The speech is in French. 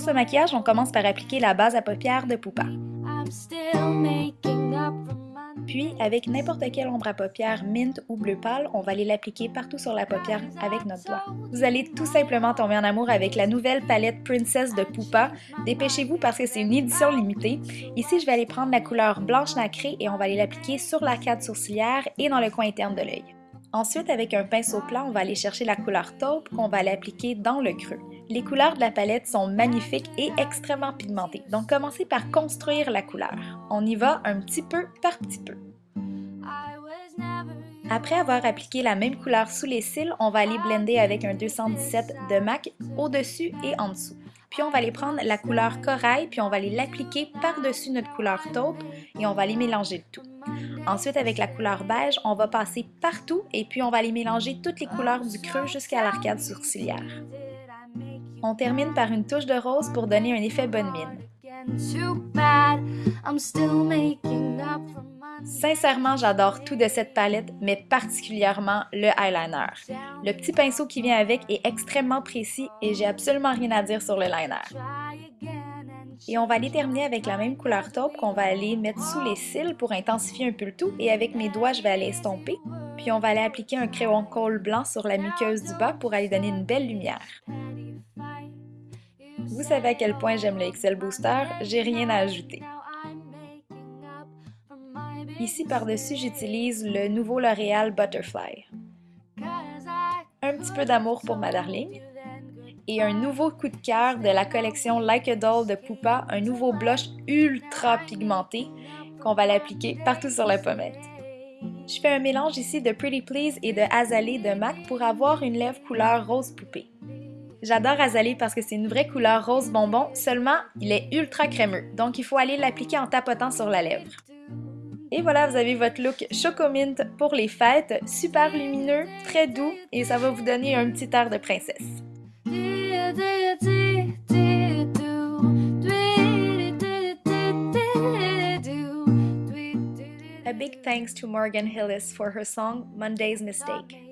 ce maquillage, on commence par appliquer la base à paupières de Poupa. Puis, avec n'importe quelle ombre à paupières mint ou bleu pâle, on va aller l'appliquer partout sur la paupière avec notre doigt. Vous allez tout simplement tomber en amour avec la nouvelle palette Princess de Poupa. Dépêchez-vous parce que c'est une édition limitée. Ici, je vais aller prendre la couleur blanche nacrée et on va aller l'appliquer sur l'arcade sourcilière et dans le coin interne de l'œil. Ensuite, avec un pinceau plat, on va aller chercher la couleur taupe qu'on va l'appliquer dans le creux. Les couleurs de la palette sont magnifiques et extrêmement pigmentées, donc commencez par construire la couleur. On y va un petit peu par petit peu. Après avoir appliqué la même couleur sous les cils, on va aller blender avec un 217 de MAC au-dessus et en dessous. Puis on va aller prendre la couleur corail, puis on va aller l'appliquer par-dessus notre couleur taupe et on va aller mélanger le tout. Ensuite, avec la couleur beige, on va passer partout et puis on va aller mélanger toutes les couleurs du creux jusqu'à l'arcade sourcilière. On termine par une touche de rose pour donner un effet bonne mine. Sincèrement, j'adore tout de cette palette, mais particulièrement le eyeliner. Le petit pinceau qui vient avec est extrêmement précis et j'ai absolument rien à dire sur le liner. Et on va aller terminer avec la même couleur taupe qu'on va aller mettre sous les cils pour intensifier un peu le tout. Et avec mes doigts, je vais aller estomper. Puis on va aller appliquer un crayon colle blanc sur la muqueuse du bas pour aller donner une belle lumière. Vous savez à quel point j'aime le Excel Booster, j'ai rien à ajouter. Ici par-dessus, j'utilise le nouveau L'Oréal Butterfly. Un petit peu d'amour pour ma darling. Et un nouveau coup de cœur de la collection Like a Doll de Poupa, un nouveau blush ultra pigmenté qu'on va l'appliquer partout sur la pommette. Je fais un mélange ici de Pretty Please et de Azalea de MAC pour avoir une lèvre couleur rose poupée. J'adore Azalea parce que c'est une vraie couleur rose bonbon, seulement il est ultra crémeux, donc il faut aller l'appliquer en tapotant sur la lèvre. Et voilà, vous avez votre look Chocomint pour les fêtes, super lumineux, très doux et ça va vous donner un petit air de princesse. A big thanks to Morgan Hillis for her song Monday's Mistake.